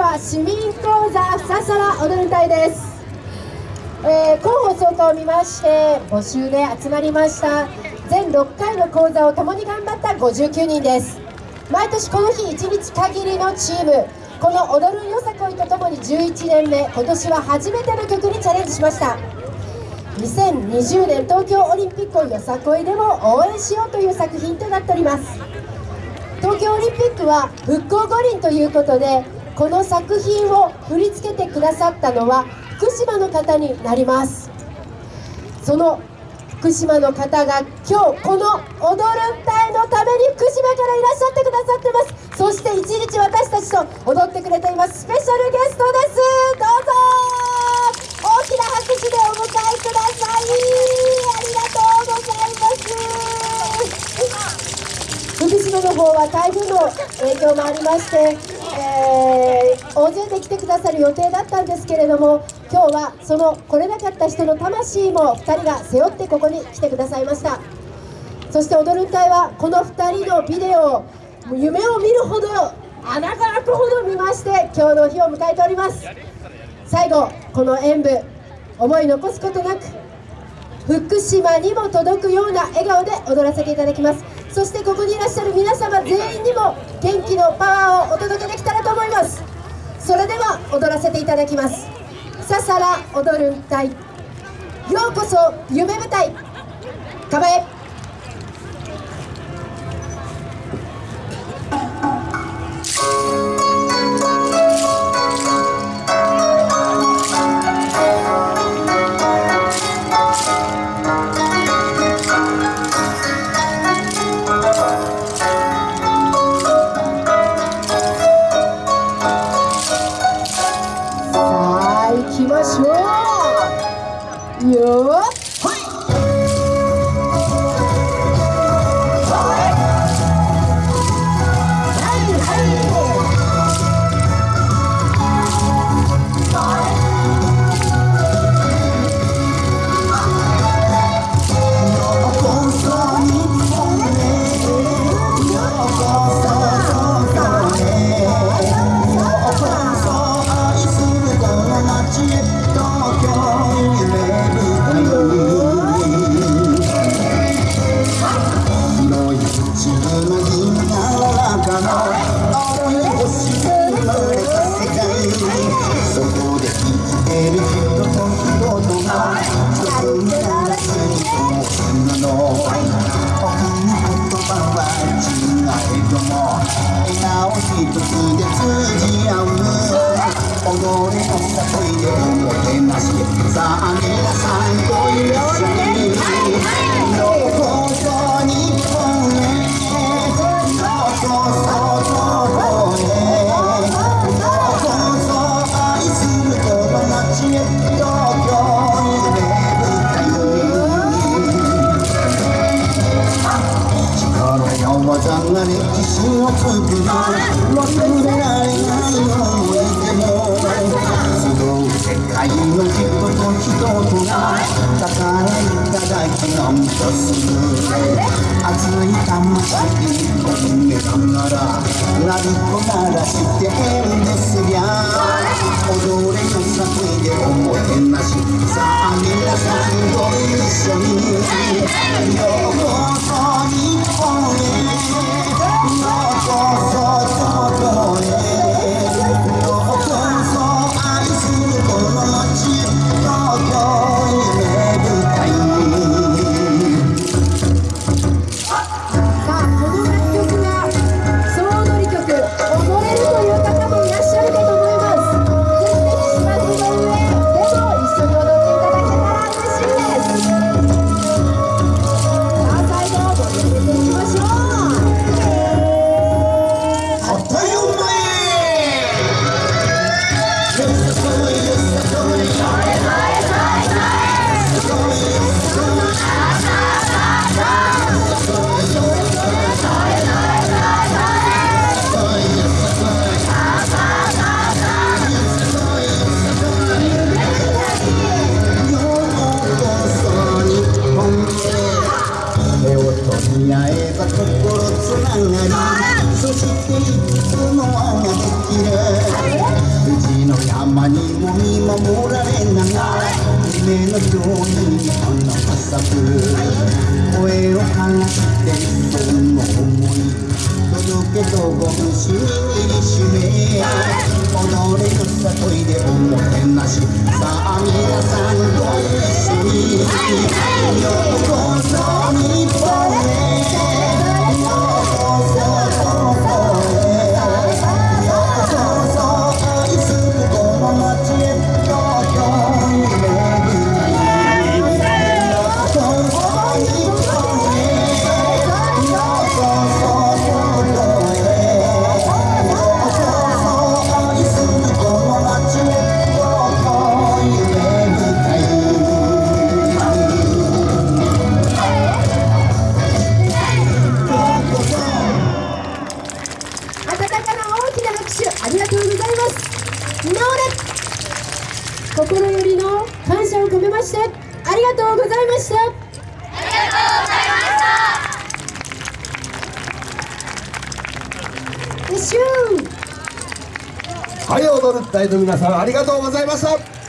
は市民講座ささら踊る隊です、えー、広報総会を見まして募集で集まりました。全6回の講座を共に頑張った59人です。毎年この日1日限りのチーム。この踊るよさこいとともに11年目。今年は初めての曲にチャレンジしました。2020年東京オリンピックをよさこいでも応援しようという作品となっております。東京オリンピックは復興五輪ということでこの作品を振り付けてくださったのは福島の方になります。その福島の方が今日この踊る隊のために福島からいらっしゃってくださってます。そして一日私たちと踊ってくれています。スペシャルゲストです。どうぞ。大きな拍手でお迎えください。ありがとうございます。福島の方は台風の影響もありまして、大勢で来てくださる予定だったんですけれども今日はその来れなかった人の魂も2人が背負ってここに来てくださいました。そして踊る隊はこの2人のビデオを夢を見るほど穴が開くほど見まして今日の日を迎えております。最後この演舞思い残すことなく福島にも届くような笑顔で踊らせていただきます。そしてここにいらっしゃる皆様全員にも元気のパワーをお届けできたらと思います。それでは踊らせていただきます。ささら踊る隊ようこそ夢舞台。構え。きましょう。よさあ皆さんにうこそ日本へどうこそこへどうこそ愛する友達へ東京におばちゃんが歴史を作る忘れられない思い出も集う世界の自の一つが宝いただきなみとする熱い魂にお逃げながらラルコならしてるなりそしてい。つもあなてきれうちの山にも見守られながら夢のように花が咲く声を枯らてその思い届けとご節に握りしめ踊れるさいでおもてなしさあはい踊る隊の皆さんありがとうございました。